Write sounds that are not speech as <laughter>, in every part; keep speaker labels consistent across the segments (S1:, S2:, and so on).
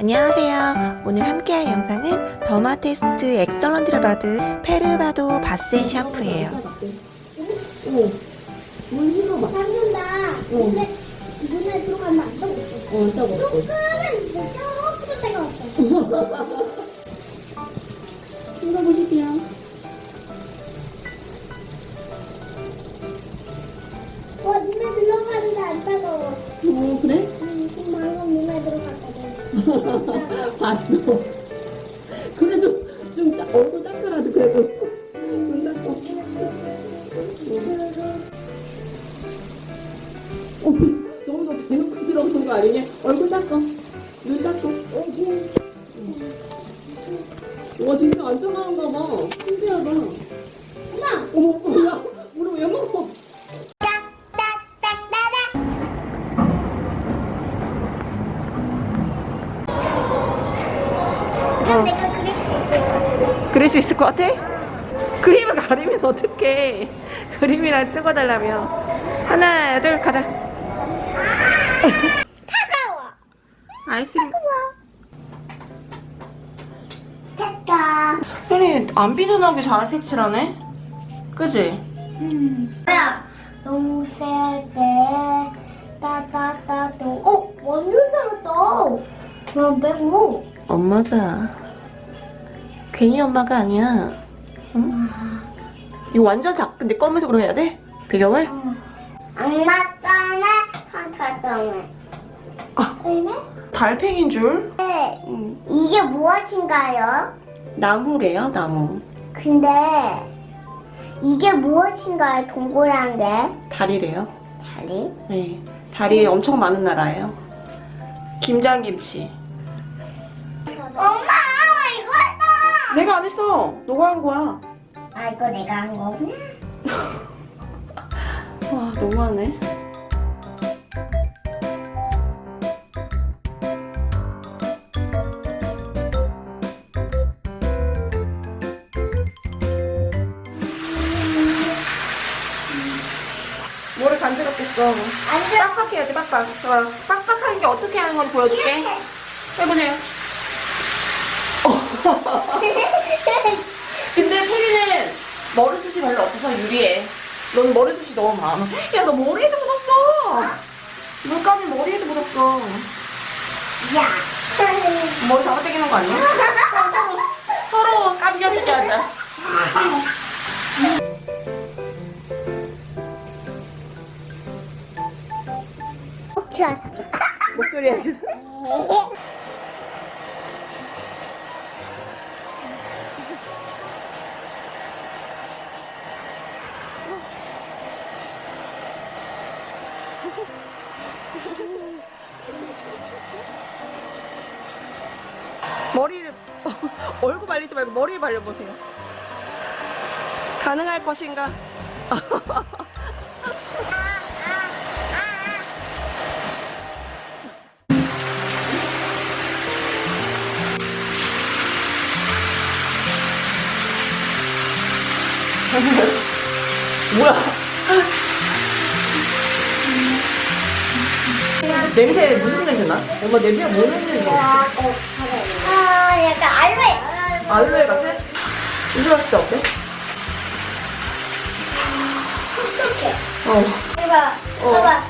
S1: 안녕하세요. 오늘 함께할 영상은 더마테스트 엑설런트를 받은 페르바도 바센 샴푸예요.
S2: 어, 물 흘러봐.
S3: 잠깐만. 근데 눈에 들어가면 안 떠.
S2: 어.
S3: 조금은 이제 조금. 와 <laughs> 눈에 들어가는데 안 따가워.
S2: 어, 그래? 봤어. 그래도 좀 짜, 얼굴 닦아라도 그래도. 눈 닦고. 어, 너무 더 대놓고 들어오는 거 아니냐? 얼굴 닦어. 눈 닦고. 와, 진짜 안 떠나는가 봐. 신기하다.
S3: 엄마.
S2: 어머,
S3: 그럼 내가 그릴 수 있어.
S1: 그릴 수 있을 것 같아? 그림을 가리면 어떡해. 그림이랑 찍어달라며. 하나, 둘, 가자.
S3: 차가워.
S1: 아이스크림.
S3: 됐다.
S1: 현이 안 삐져나오게 잘 색칠하네? 그지?
S3: 뭐야? 너무 세게 따따따 또. 어 완전 잘했다. 그럼 빼고.
S1: 엄마가 괜히 엄마가 아니야. 응? 이거 완전 다 근데 검은색으로 해야 돼? 배경을?
S3: 악마 짱에 한타 짱에.
S1: 아.
S3: 그러네?
S1: 달팽인 줄?
S3: 네.
S1: 응.
S3: 이게 무엇인가요?
S1: 나무래요, 나무.
S3: 근데 이게 무엇인가요? 동그란 게
S1: 다리래요.
S3: 다리?
S1: 네. 다리 엄청 많은 나라예요. 김장김치. 내가 안 했어. 너가 한 거야.
S3: 아 이거 내가 한 거구나. <laughs>
S1: 와, 너무하네. 뭐를 간지럽겠어.
S3: 안 돼.
S1: 빡빡 해야지, 빡빡. 자, 빡빡한 게 어떻게 하는 건지 보여줄게. 해보세요. <laughs> 근데 태리는 머리숱이 별로 없어서 유리해. 너는 머리숱이 너무 많아. 야, 너 머리에도 묻었어. 물감이 머리에도 묻었어.
S3: 야.
S1: 머리 잡아 당기는 거 아니야? 서로, 서로, 깜겨주게 하자.
S3: 좋아.
S1: 목소리 알 <laughs> 머리를 <laughs> 얼굴 발리지 말고 머리에 발려보세요. 가능할 것인가? <laughs> 뭐야? 냄새 무슨 냄새 나? 엄마 냄새가 뭐 냄새 나?
S3: 아 약간 알로에.
S1: 알로에 같아? 이거 봤을 때 어때?
S3: 촉촉해.
S1: 어,
S3: 봐봐.
S1: 어.
S3: 봐봐.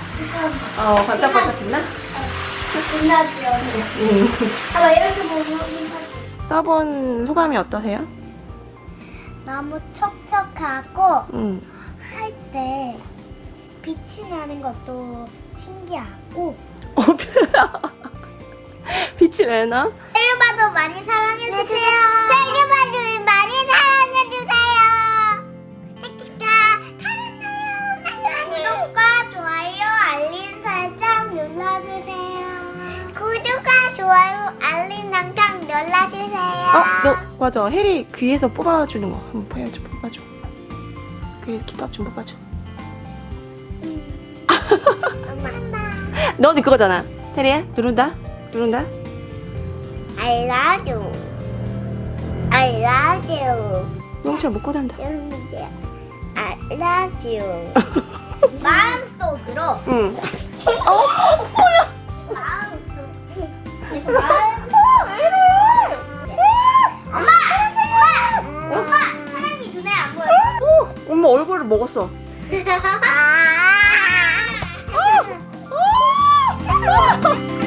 S1: 어 반짝반짝 빛나?
S3: 빛나지.
S1: 응.
S3: 봐봐 이렇게 보면.
S1: 써본 소감이 어떠세요?
S3: 너무 촉촉하고
S1: 응.
S3: 할때 빛이 나는 것도 신기하고
S1: 어, <laughs> 빛이 왜 나?
S3: 셀바도 많이 사랑해주세요 셀바도 많이 사랑해주세요 셀바 사랑해요 구독과 좋아요 알림 설정 눌러주세요 구독과 좋아요 알림 설정 눌러주세요
S1: 어, 너 맞아. 해리 귀에서 뽑아주는 거 한번 보여줘. 뽑아줘. 귀에 기밥 좀 뽑아줘. <laughs>
S3: 엄마 <laughs>
S1: 너는 그거잖아. 테리야 누른다. 누른다.
S3: I love you. I love you.
S1: 용차 못 고단다.
S3: 용차 I love you. <laughs> 마음속으로.
S1: 응. <laughs> 어? 뭐야?
S3: 마음속 아, 마음속 엄마 엄마. 사람이 눈에 안 보여. 어, 엄마 얼굴을 먹었어.
S4: 啊 <laughs> 哈